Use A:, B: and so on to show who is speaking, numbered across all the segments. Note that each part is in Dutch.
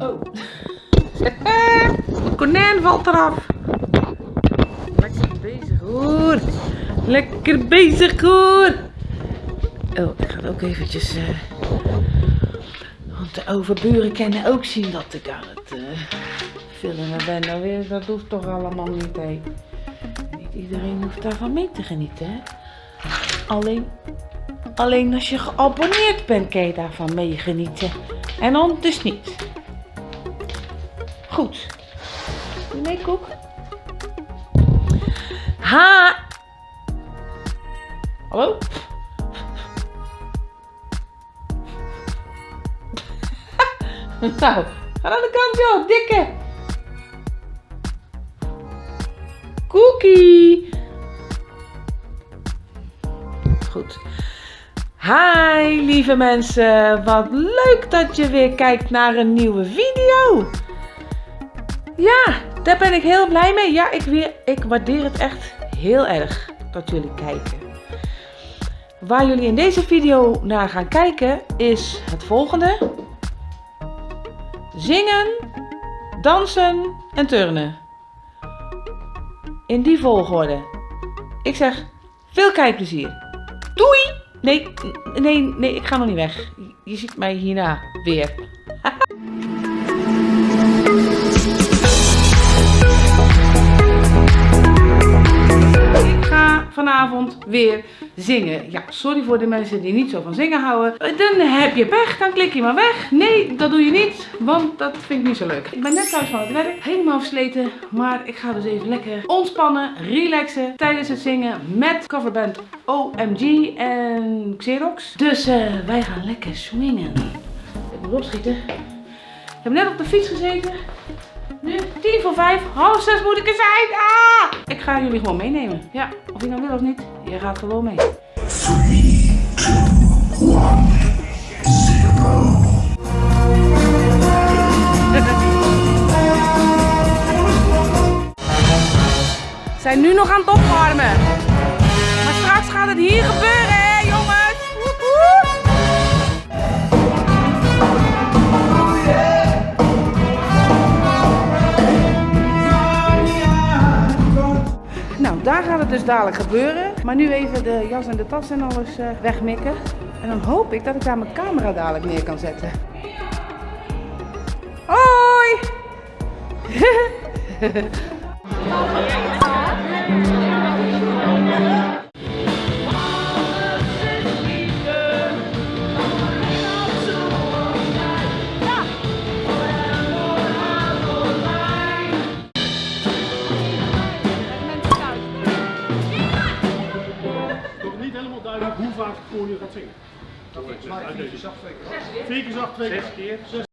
A: Oh. Het konijn valt eraf. Lekker bezig hoor. Lekker bezig hoor. Oh, ik ga ook eventjes... eh, want de overburen kunnen ook zien dat ik aan het eh, filmen ben. Nou weer, dat hoeft toch allemaal niet, hè. Niet iedereen hoeft daarvan mee te genieten, hè. Alleen, alleen als je geabonneerd bent, kan je daarvan meegenieten. En anders niet. Goed. Doe mee, Koek. Ha! Hallo? nou, ga aan de kant, joh, dikke. Cookie. Goed. Hi lieve mensen, wat leuk dat je weer kijkt naar een nieuwe video. Ja, daar ben ik heel blij mee. Ja, ik, weer, ik waardeer het echt heel erg dat jullie kijken. Waar jullie in deze video naar gaan kijken is het volgende. Zingen, dansen en turnen. In die volgorde. Ik zeg veel kijkplezier. Doei! Nee, nee, nee, ik ga nog niet weg. Je ziet mij hierna weer. Vanavond weer zingen. Ja, sorry voor de mensen die niet zo van zingen houden. Dan heb je pech, dan klik je maar weg. Nee, dat doe je niet, want dat vind ik niet zo leuk. Ik ben net thuis van het werk, helemaal versleten. Maar ik ga dus even lekker ontspannen, relaxen tijdens het zingen met coverband OMG en Xerox. Dus eh, wij gaan lekker swingen. Ik moet opschieten. Ik heb net op de fiets gezeten. Nu, tien voor vijf, half zes moet ik er zijn. Ah! Ik ga jullie gewoon meenemen. Ja, of je nou wil of niet, je gaat gewoon mee. Zijn nu nog aan het opwarmen. Maar straks gaat het hier gebeuren, dadelijk gebeuren. Maar nu even de jas en de tas en alles eh, wegmikken. En dan hoop ik dat ik daar mijn camera dadelijk neer kan zetten. Hoi!
B: Sexta-feira.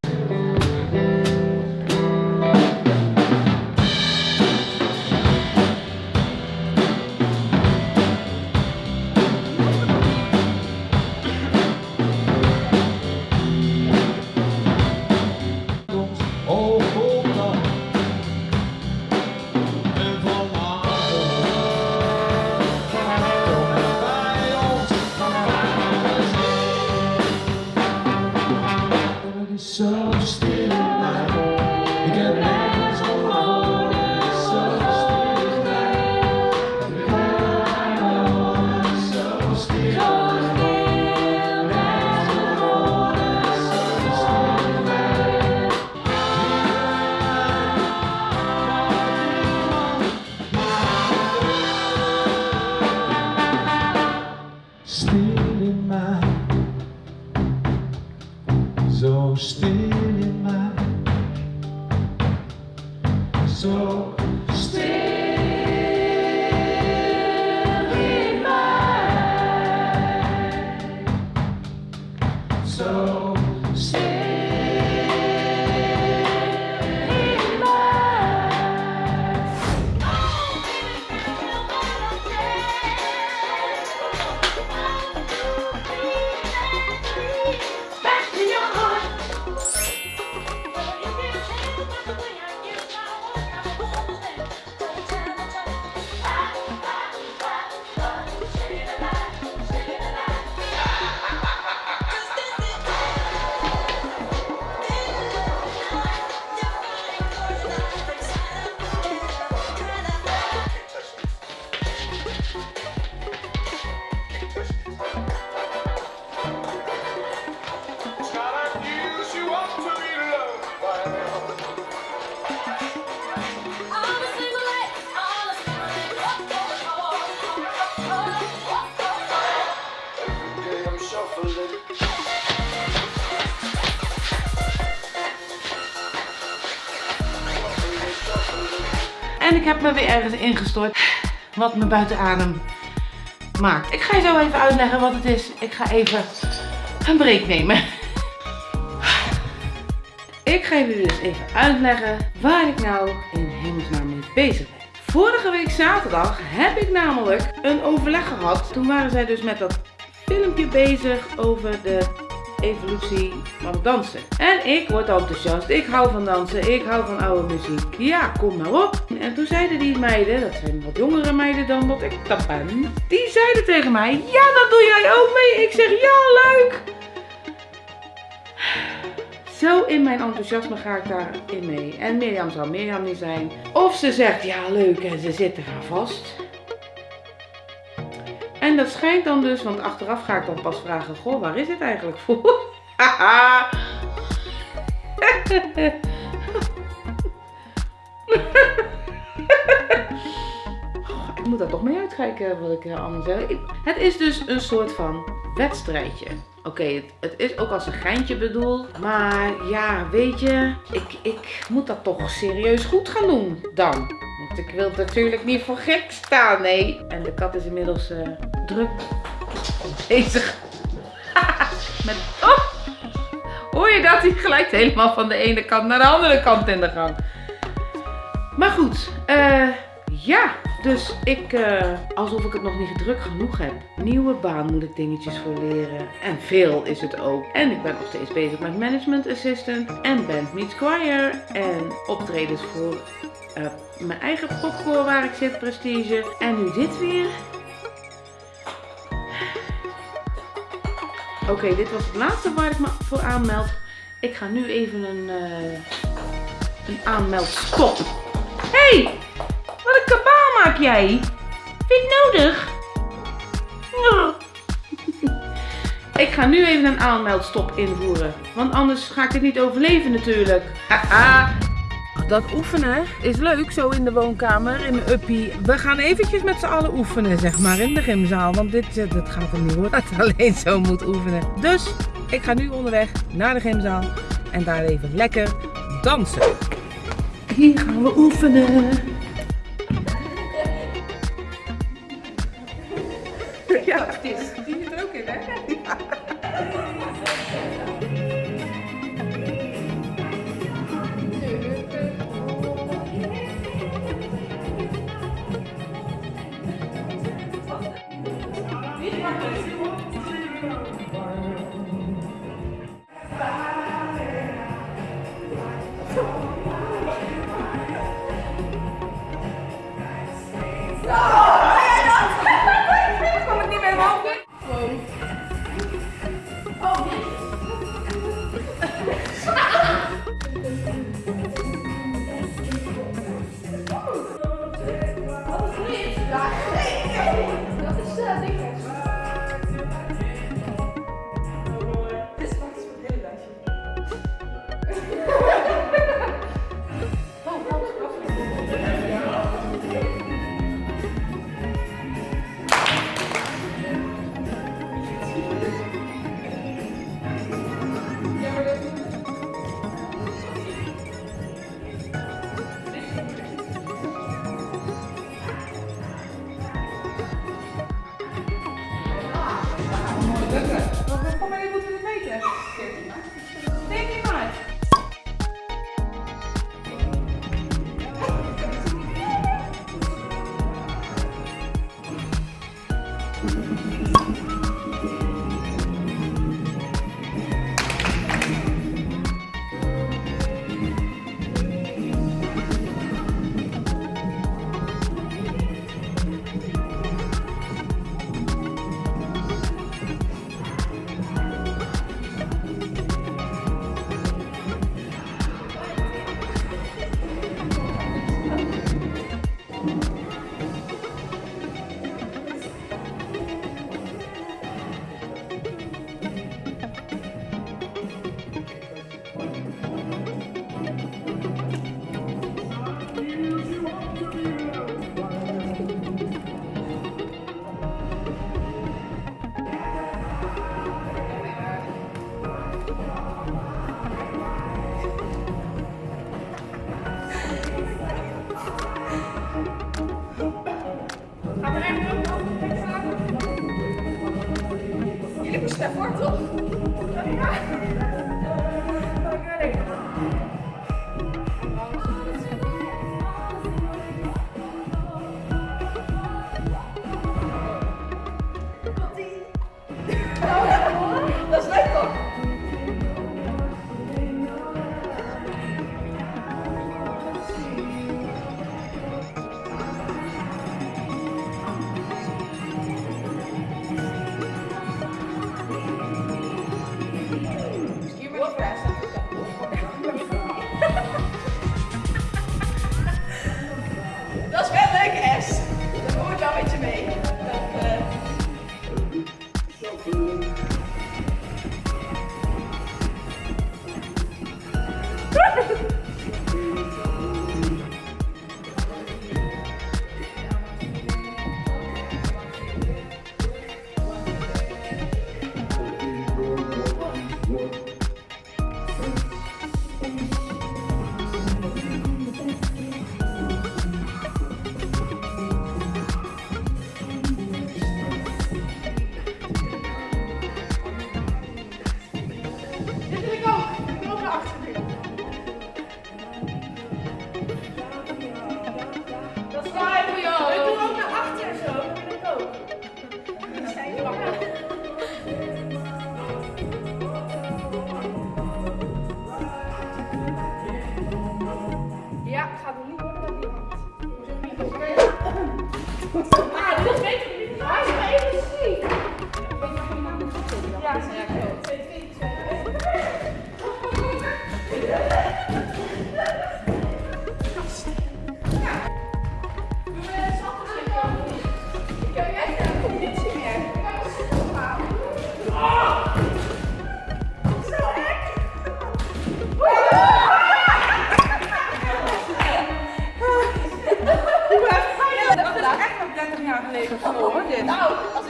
B: En ik heb
A: me weer ergens ingestort wat me buiten adem maakt. Ik ga je zo even uitleggen wat het is. Ik ga even een break nemen. Ik ga jullie dus even uitleggen waar ik nou in hemelsnaam mee bezig ben. Vorige week zaterdag heb ik namelijk een overleg gehad. Toen waren zij dus met dat filmpje bezig over de evolutie van dansen. En ik word enthousiast. Ik hou van dansen. Ik hou van oude muziek. Ja, kom maar op. En toen zeiden die meiden, dat zijn wat jongere meiden dan wat ik dat ben. Die zeiden tegen mij, ja dat doe jij ook mee. Ik zeg, ja leuk. Zo in mijn enthousiasme ga ik daarin mee. En Mirjam zou Mirjam niet zijn. Of ze zegt ja leuk en ze zit er aan vast. En dat schijnt dan dus, want achteraf ga ik dan pas vragen, goh waar is het eigenlijk voor? Haha. Ik moet daar toch mee uitkijken wat ik eh, allemaal zeg. Het is dus een soort van wedstrijdje. Oké, het, het is ook als een geintje bedoeld. Maar ja, weet je, ik, ik moet dat toch serieus goed gaan doen dan. Want ik wil natuurlijk niet voor gek staan, nee. En de kat is inmiddels eh, druk bezig. Met, oh, hoor je dat? Die glijdt helemaal van de ene kant naar de andere kant in de gang. Maar goed, eh, ja. Dus ik, eh, alsof ik het nog niet druk genoeg heb. Nieuwe baan moet ik dingetjes voor leren. En veel is het ook. En ik ben nog steeds bezig met management assistant. En band meets choir. En optredens voor eh, mijn eigen popcore waar ik zit, prestige. En nu dit weer. Oké, dit was het laatste waar ik me voor aanmeld. Ik ga nu even een, eh een aanmeldstop. hey, wat een kabaal maak jij. Vind je nodig? Ik ga nu even een aanmeldstop invoeren. Want anders ga ik het niet overleven natuurlijk. Haha. Dat oefenen is leuk, zo in de woonkamer, in mijn uppie. We gaan eventjes met z'n allen oefenen, zeg maar, in de gymzaal. Want dit, eh, dit gaat er niet worden, dat alleen zo moet oefenen. Dus, ik ga nu onderweg naar de gymzaal. En daar even lekker dansen. Hier gaan we oefenen. Ik sta voor toch?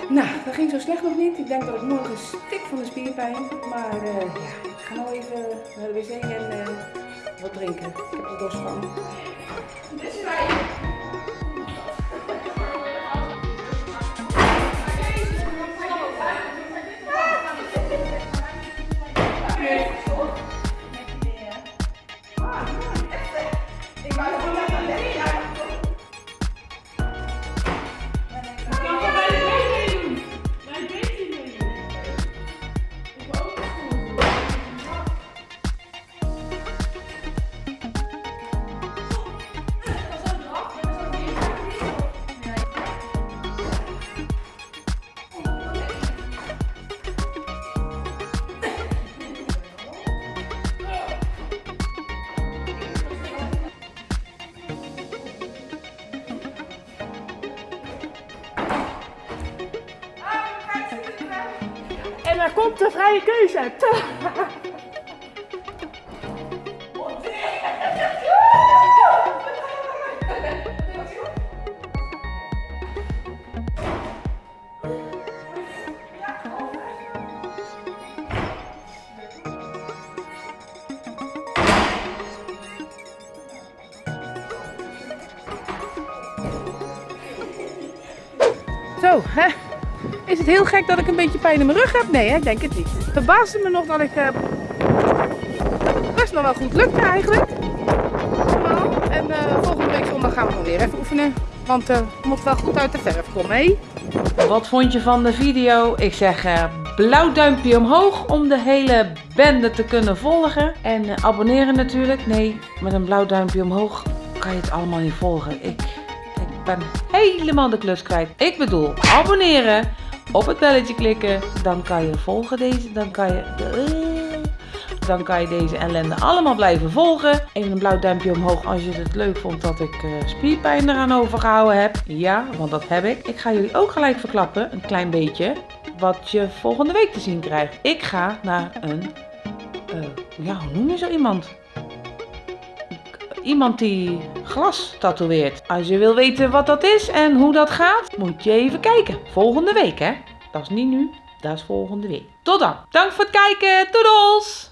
A: Nou, dat ging zo slecht nog niet. Ik denk dat ik morgen stik van de spierpijn. Maar eh, ja, ik ga nou even naar de wc en eh, wat drinken. Ik heb er dorst van.
C: De vrije keuze.
A: Zo, heel gek dat ik een beetje pijn in mijn rug heb? Nee, hè? ik denk het niet. Het verbaasde me nog dat ik eh, best nog wel goed lukte eigenlijk. En eh, volgende week zondag gaan we nog weer even oefenen. Want eh, het moet wel goed uit de verf komen, hé? Wat vond je van de video? Ik zeg eh, blauw duimpje omhoog om de hele bende te kunnen volgen. En eh, abonneren natuurlijk. Nee, met een blauw duimpje omhoog kan je het allemaal niet volgen. Ik, ik ben helemaal de klus kwijt. Ik bedoel, abonneren, op het belletje klikken, dan kan je volgen deze, dan kan je... Dan kan je deze ellende allemaal blijven volgen. Even een blauw duimpje omhoog als je het leuk vond dat ik eh, spierpijn eraan overgehouden heb. Ja, want dat heb ik. Ik ga jullie ook gelijk verklappen, een klein beetje, wat je volgende week te zien krijgt. Ik ga naar een, eh, ja, hoe noem je zo iemand? Iemand die glas tatoeëert. Als je wil weten wat dat is en hoe dat gaat, moet je even kijken. Volgende week, hè? Dat is niet nu, dat is volgende week. Tot dan. Dank voor het kijken. Doedels!